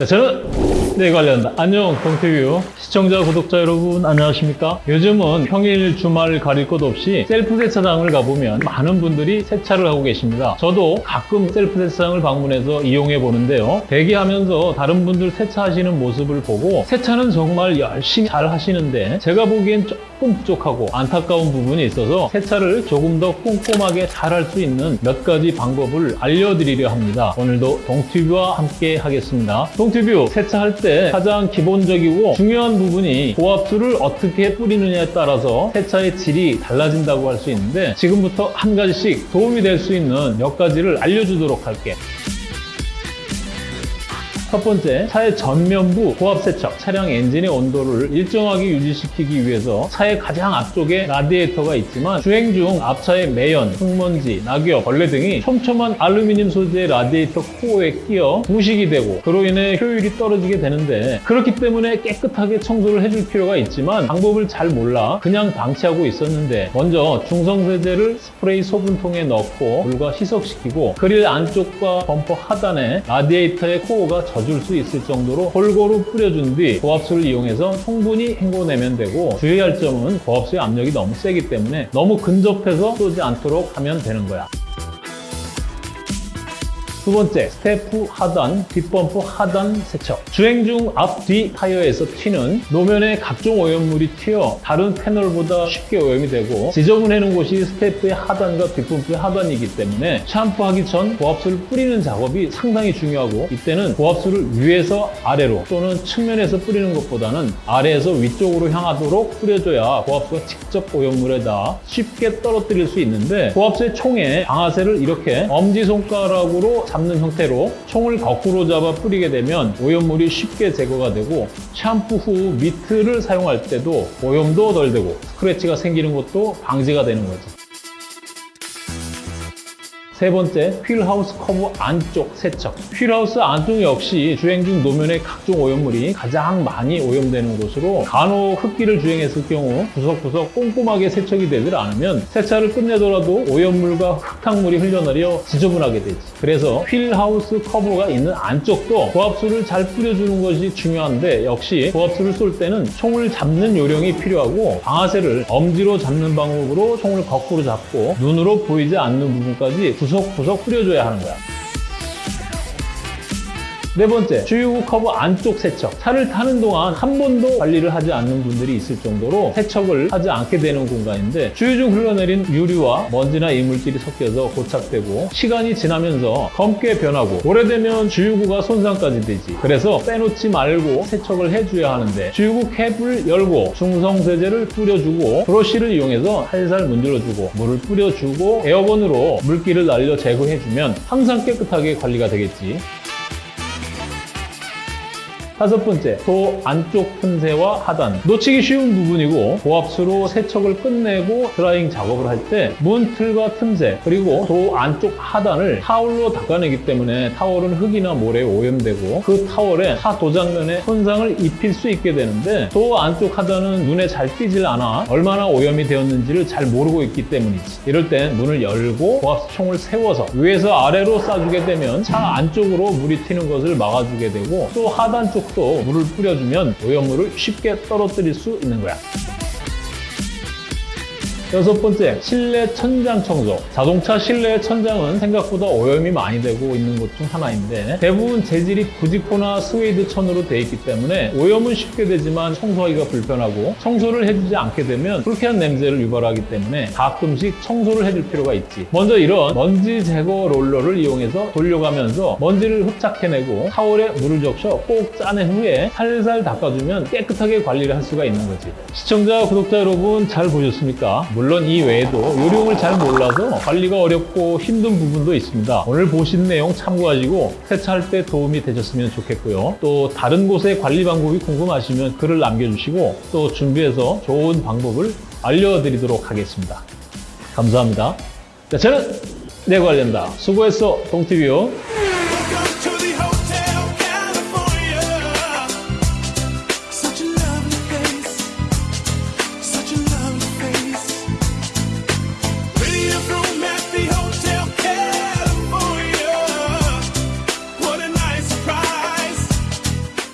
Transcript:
네, 저는 네 관련다. 안녕 동티뷰 시청자 구독자 여러분 안녕하십니까? 요즘은 평일 주말 가릴 것 없이 셀프 세차장을 가보면 많은 분들이 세차를 하고 계십니다. 저도 가끔 셀프 세차장을 방문해서 이용해 보는데요. 대기하면서 다른 분들 세차하시는 모습을 보고 세차는 정말 열심히 잘 하시는데 제가 보기엔 조금 부족하고 안타까운 부분이 있어서 세차를 조금 더 꼼꼼하게 잘 할 수 있는 몇 가지 방법을 알려드리려 합니다. 오늘도 동티뷰와 함께 하겠습니다. 동티뷰 세차할 때 가장 기본적이고 중요한 부분이 고압수를 어떻게 뿌리느냐에 따라서 세차의 질이 달라진다고 할 수 있는데 지금부터 한 가지씩 도움이 될 수 있는 몇 가지를 알려주도록 할게. 첫 번째, 차의 전면부 고압 세척. 차량 엔진의 온도를 일정하게 유지시키기 위해서 차의 가장 앞쪽에 라디에이터가 있지만 주행 중 앞차의 매연, 흙먼지, 낙엽, 벌레 등이 촘촘한 알루미늄 소재의 라디에이터 코어에 끼어 부식이 되고 그로 인해 효율이 떨어지게 되는데 그렇기 때문에 깨끗하게 청소를 해줄 필요가 있지만 방법을 잘 몰라 그냥 방치하고 있었는데 먼저 중성세제를 스프레이 소분통에 넣고 물과 희석시키고 그릴 안쪽과 범퍼 하단에 라디에이터의 코어가 젖을 수 있을 정도로 골고루 뿌려준 뒤 고압수를 이용해서 충분히 헹궈내면 되고 주의할 점은 고압수의 압력이 너무 세기 때문에 너무 근접해서 쏘지 않도록 하면 되는 거야. 두 번째, 스텝 하단, 뒷범퍼 하단 세척. 주행 중 앞, 뒤 타이어에서 튀는 노면에 각종 오염물이 튀어 다른 패널보다 쉽게 오염이 되고 지저분해지는 곳이 스텝의 하단과 뒷범퍼의 하단이기 때문에 샴푸하기 전 고압수를 뿌리는 작업이 상당히 중요하고 이때는 고압수를 위에서 아래로 또는 측면에서 뿌리는 것보다는 아래에서 위쪽으로 향하도록 뿌려줘야 고압수가 직접 오염물에 닿아 쉽게 떨어뜨릴 수 있는데 고압수의 총에 방아쇠를 이렇게 엄지손가락으로 잡는 형태로 총을 거꾸로 잡아 뿌리게 되면 오염물이 쉽게 제거가 되고 샴푸 후 미트를 사용할 때도 오염도 덜 되고 스크래치가 생기는 것도 방지가 되는 거죠. 세 번째, 휠하우스 커버 안쪽 세척. 휠하우스 안쪽 역시 주행 중 노면의 각종 오염물이 가장 많이 오염되는 곳으로 간혹 흙길을 주행했을 경우 구석구석 꼼꼼하게 세척이 되질 않으면 세차를 끝내더라도 오염물과 흙탕물이 흘러내려 지저분하게 되지. 그래서 휠하우스 커버가 있는 안쪽도 고압수를 잘 뿌려주는 것이 중요한데 역시 고압수를 쏠 때는 총을 잡는 요령이 필요하고 방아쇠를 엄지로 잡는 방법으로 총을 거꾸로 잡고 눈으로 보이지 않는 부분까지 구석구석 뿌려줘야 하는 거야. 네 번째, 주유구 커브 안쪽 세척. 차를 타는 동안 한 번도 관리를 하지 않는 분들이 있을 정도로 세척을 하지 않게 되는 공간인데 주유 중 흘러내린 유류와 먼지나 이물질이 섞여서 고착되고 시간이 지나면서 검게 변하고 오래되면 주유구가 손상까지 되지. 그래서 빼놓지 말고 세척을 해줘야 하는데 주유구 캡을 열고 중성세제를 뿌려주고 브러쉬를 이용해서 살살 문질러주고 물을 뿌려주고 에어건으로 물기를 날려 제거해주면 항상 깨끗하게 관리가 되겠지. 다섯 번째, 도 안쪽 틈새와 하단. 놓치기 쉬운 부분이고 고압수로 세척을 끝내고 드라잉 작업을 할 때 문틀과 틈새 그리고 도 안쪽 하단을 타월로 닦아내기 때문에 타월은 흙이나 모래에 오염되고 그 타월에 타 도장면에 손상을 입힐 수 있게 되는데 도 안쪽 하단은 눈에 잘 띄질 않아 얼마나 오염이 되었는지를 잘 모르고 있기 때문이지. 이럴 땐 문을 열고 고압수 총을 세워서 위에서 아래로 쏴주게 되면 차 안쪽으로 물이 튀는 것을 막아주게 되고 또 하단 쪽또 물을 뿌려주면 오염물을 쉽게 떨어뜨릴 수 있는 거야. 여섯 번째, 실내 천장 청소. 자동차 실내 천장은 생각보다 오염이 많이 되고 있는 것 중 하나인데 대부분 재질이 부직포나 스웨이드 천으로 되어 있기 때문에 오염은 쉽게 되지만 청소하기가 불편하고 청소를 해주지 않게 되면 불쾌한 냄새를 유발하기 때문에 가끔씩 청소를 해줄 필요가 있지. 먼저 이런 먼지 제거 롤러를 이용해서 돌려가면서 먼지를 흡착해내고 타월에 물을 적셔 꼭 짜낸 후에 살살 닦아주면 깨끗하게 관리를 할 수가 있는 거지. 시청자, 구독자 여러분 잘 보셨습니까? 물론 이 외에도 요령을 잘 몰라서 관리가 어렵고 힘든 부분도 있습니다. 오늘 보신 내용 참고하시고 세차할 때 도움이 되셨으면 좋겠고요. 또 다른 곳의 관리 방법이 궁금하시면 글을 남겨주시고 또 준비해서 좋은 방법을 알려드리도록 하겠습니다. 감사합니다. 자, 저는 내 관련다. 수고했어, 동티뷰.